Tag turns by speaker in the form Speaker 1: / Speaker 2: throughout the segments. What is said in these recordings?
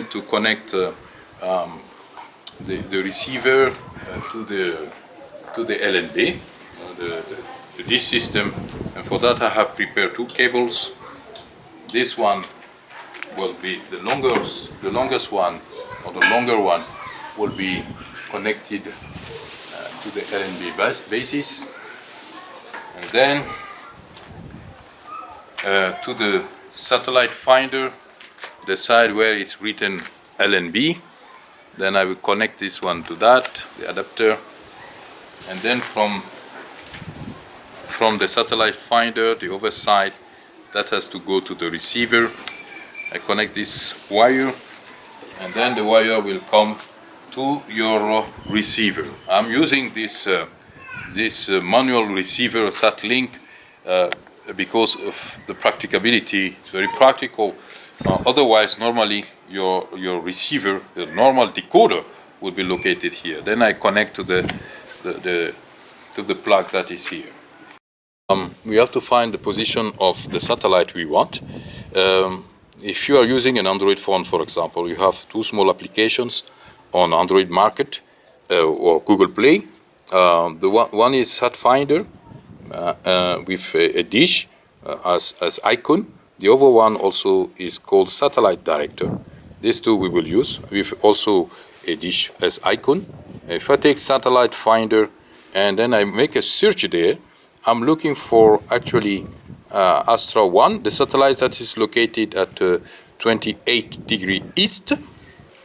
Speaker 1: to connect uh, um, the, the receiver uh, to the to the LNB, uh, the, the, system, and for that I have prepared two cables. This one will be the longest, the longest one, or the longer one, will be connected uh, to the LNB bas basis, and then uh, to the satellite finder the side where it's written LNB. Then I will connect this one to that, the adapter. And then from, from the satellite finder, the other side, that has to go to the receiver. I connect this wire and then the wire will come to your receiver. I'm using this, uh, this uh, manual receiver SatLink uh, because of the practicability. It's very practical otherwise, normally your, your receiver, the normal decoder, would be located here. Then I connect to the, the, the to the plug that is here. Um, we have to find the position of the satellite we want. Um, if you are using an Android phone, for example, you have two small applications on Android Market uh, or Google Play. Uh, the one, one is SatFinder uh, uh, with a, a dish uh, as, as icon the other one also is called Satellite Director. These two we will use with also a dish as icon. If I take Satellite Finder and then I make a search there, I'm looking for actually uh, Astra 1, the satellite that is located at uh, 28 degree east.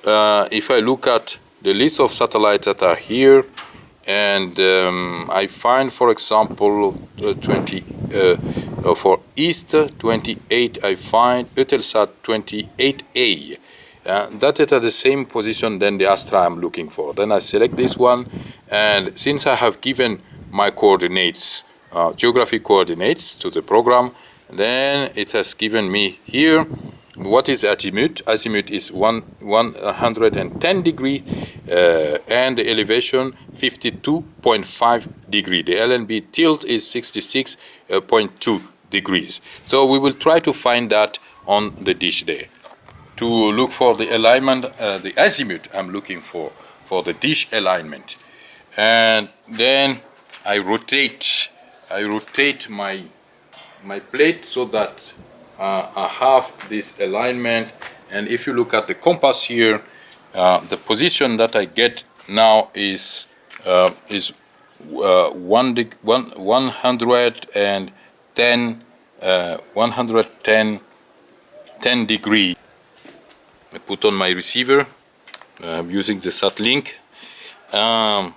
Speaker 1: Uh, if I look at the list of satellites that are here, and um, I find, for example, uh, 20 uh, for East 28, I find Eutelsat 28A. Uh, that is at the same position than the Astra I'm looking for. Then I select this one, and since I have given my coordinates, uh, geographic coordinates to the program, then it has given me here what is azimuth? Azimuth is one, 110 degree uh, and the elevation 52.5 degree. The LNB tilt is 66.2 degrees. So we will try to find that on the dish there. To look for the alignment, uh, the azimuth I'm looking for, for the dish alignment. And then I rotate, I rotate my, my plate so that uh, I have this alignment and if you look at the compass here uh, the position that I get now is uh, is uh, one, one 110 uh, 110 10 degree. I put on my receiver I'm using the SatLink um,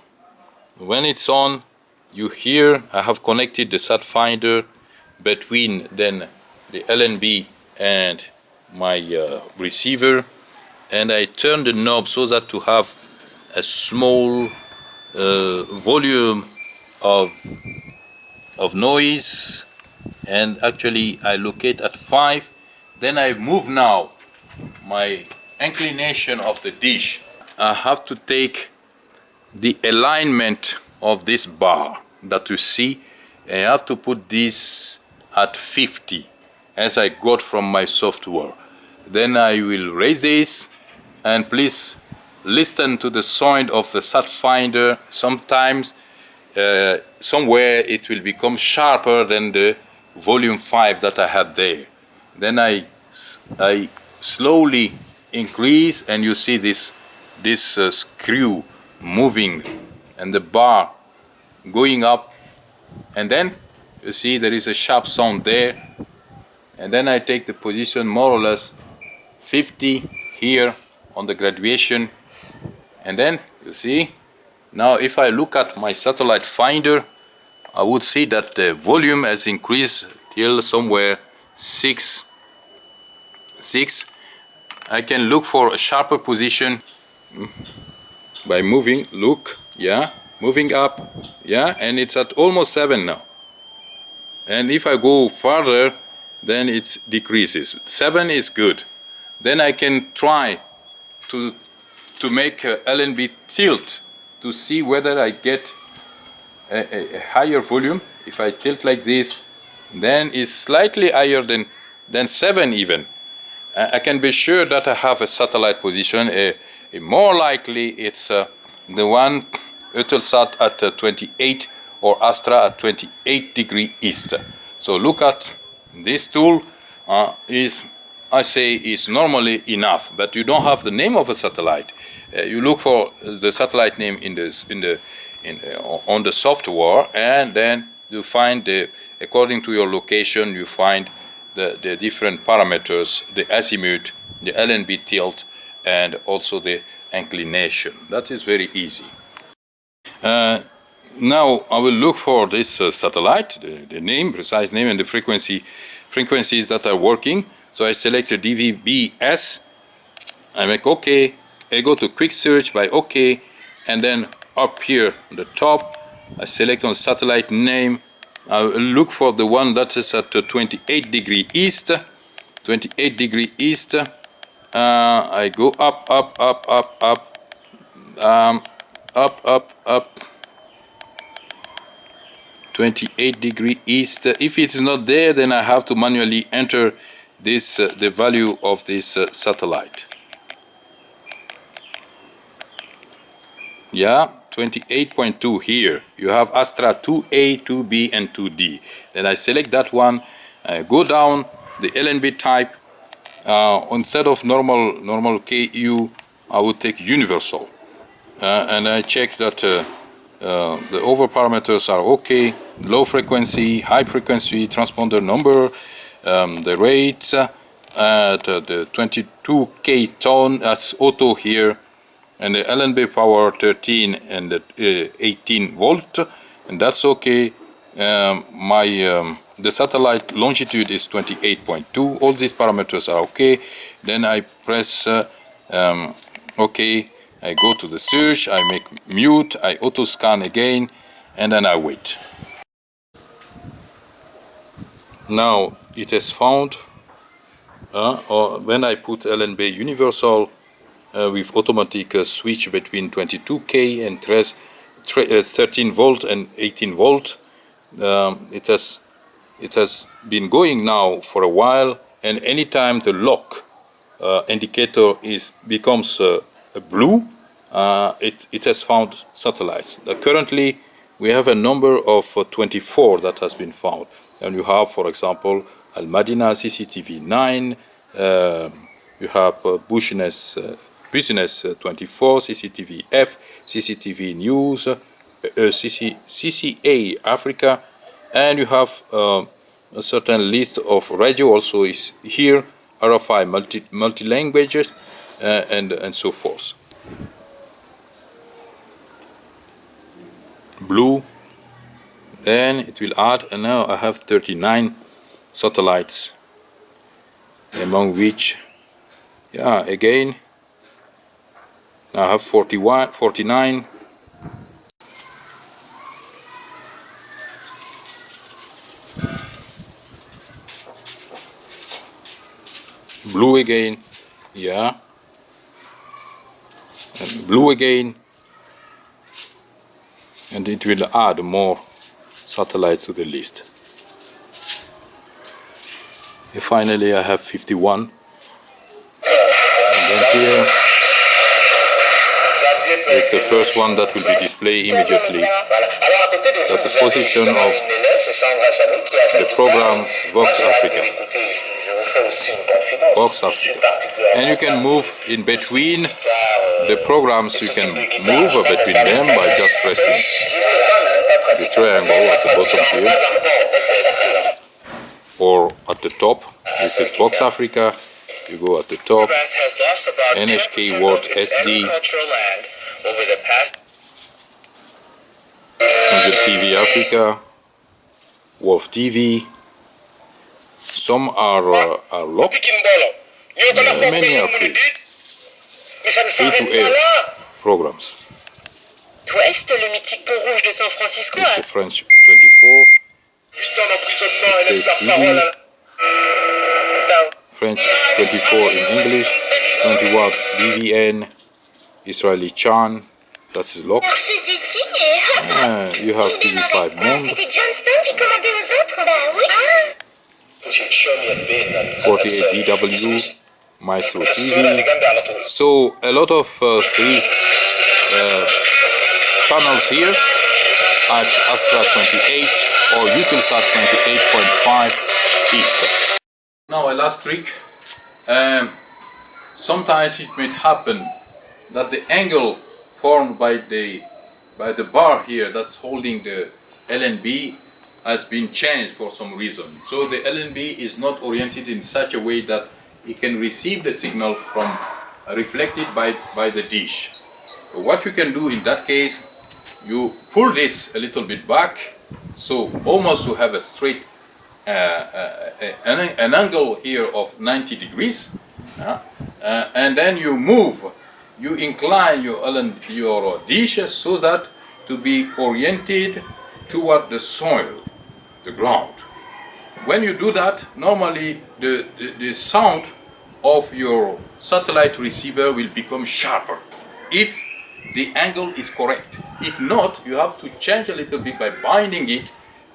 Speaker 1: when it's on you hear I have connected the sat finder between then the LNB and my uh, receiver and I turn the knob so that to have a small uh, volume of of noise and actually I locate at 5 then I move now my inclination of the dish I have to take the alignment of this bar that you see I have to put this at 50 as I got from my software. Then I will raise this and please listen to the sound of the sat finder. Sometimes uh, somewhere it will become sharper than the volume 5 that I had there. Then I, I slowly increase and you see this, this uh, screw moving and the bar going up. And then you see there is a sharp sound there. And then I take the position more or less 50 here on the graduation. And then you see now if I look at my satellite finder I would see that the volume has increased till somewhere 6 6 I can look for a sharper position by moving look yeah moving up yeah and it's at almost 7 now and if I go further then it decreases. 7 is good. Then I can try to, to make LNB tilt to see whether I get a, a, higher volume. If I tilt like this, then it's slightly higher than, than 7 even. I can be sure that I have a satellite position. A, a more likely it's uh, the one Eutelsat at uh, 28 or Astra at 28 degree east. So look at this tool uh, is I say is normally enough, but you don't have the name of a satellite. Uh, you look for the satellite name in the in the in, uh, on the software, and then you find the according to your location you find the, the different parameters, the azimuth, the LNB tilt, and also the inclination. That is very easy. Uh, now I will look for this uh, satellite, the, the, name, precise name, and the frequency frequencies that are working. So I select the DVB-S, I make OK, I go to quick search by OK, and then up here on the top, I select on satellite name, I look for the one that is at 28 degree east, 28 degree east, uh, I go up, up, up, up, up, um, up, up, up, 28 degree east. If it's not there, then I have to manually enter this uh, the value of this uh, satellite. Yeah, 28.2 here. You have Astra 2A, 2B, and 2D. Then I select that one, I go down the LNB type. Uh, instead of normal normal KU, I would take universal, uh, and I check that uh, uh, the over parameters are okay. Low frequency, high frequency, transponder number, um, the rate, uh, the 22k tone, that's auto here and the LNB power 13 and the, uh, 18 volt and that's okay. Um, my um, the satellite longitude is 28.2 all these parameters are okay. Then I press uh, um, okay. I go to the search. I make mute. I auto scan again. And then I wait. Now it has found uh, or when I put LNB universal with automatic uh, switch between 22k and 13 uh, volt and 18 volt. Um, it has it has been going now for a while, and anytime the lock uh, indicator is becomes uh, blue, uh, it it has found satellites. currently, we have a number of 24 that has been found, and you have, for example, Al Madina CCTV 9. Um, you have uh, Bushness Business uh, 24, CCTV F, CCTV News, uh, uh CC, CCA Africa, and you have uh, a certain list of radio also is here, RFI multi, multi languages, uh, and, and so forth. Blue, then it will add, and now I have 39 satellites, among which, yeah, again, now I have 41, 49. Blue again, yeah. And blue again. And it will add more satellites to the list. And finally I have 51. And then here is the first one that will be displayed immediately. That's the position of the program Vox Africa. Vox Africa. And you can move in between the programs, you can move between them by just pressing the triangle at the bottom here or at the top. This is Vox Africa. You go at the top, NHK World SD, over the past Angel TV Africa, Wolf TV. Some are, uh, are locked, many are free. Free to air programs.
Speaker 2: Ouest, le mythique pont rouge de San Francisco.
Speaker 1: C'est French 24. Space TV. French 24 in English. 20 watt BVN. Israeli Chan, that's his lock. Yeah, you have TV5 Monde. 48 DW, Maestro TV. So a lot of uh, free uh, channels here at Astra 28 or Eutelsat 28.5 East. Now a last trick. Um, sometimes it may happen that the angle formed by the by the bar here that's holding the LNB has been changed for some reason. So the LNB is not oriented in such a way that it can receive the signal from uh, reflected by, by the dish. What you can do in that case, you pull this a little bit back, so almost to have a straight uh, uh, an, an angle here of 90 degrees, uh, uh, and then you move, you incline your, your dish so that to be oriented toward the soil, the ground. When you do that, normally the, the, the sound of your satellite receiver will become sharper if the angle is correct. If not, you have to change a little bit by binding it,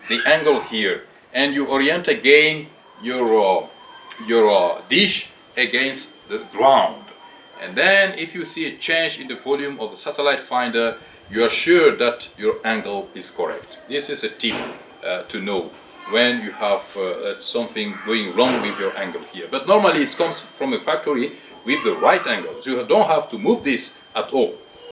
Speaker 1: the angle here, and you orient again your, uh, your uh, dish against the ground. And then if you see a change in the volume of the satellite finder, you are sure that your angle is correct. This is a tip uh, to know when you have uh, uh, something going wrong with your angle here. But normally it comes from a factory with the right angle. You don't have to move this at all.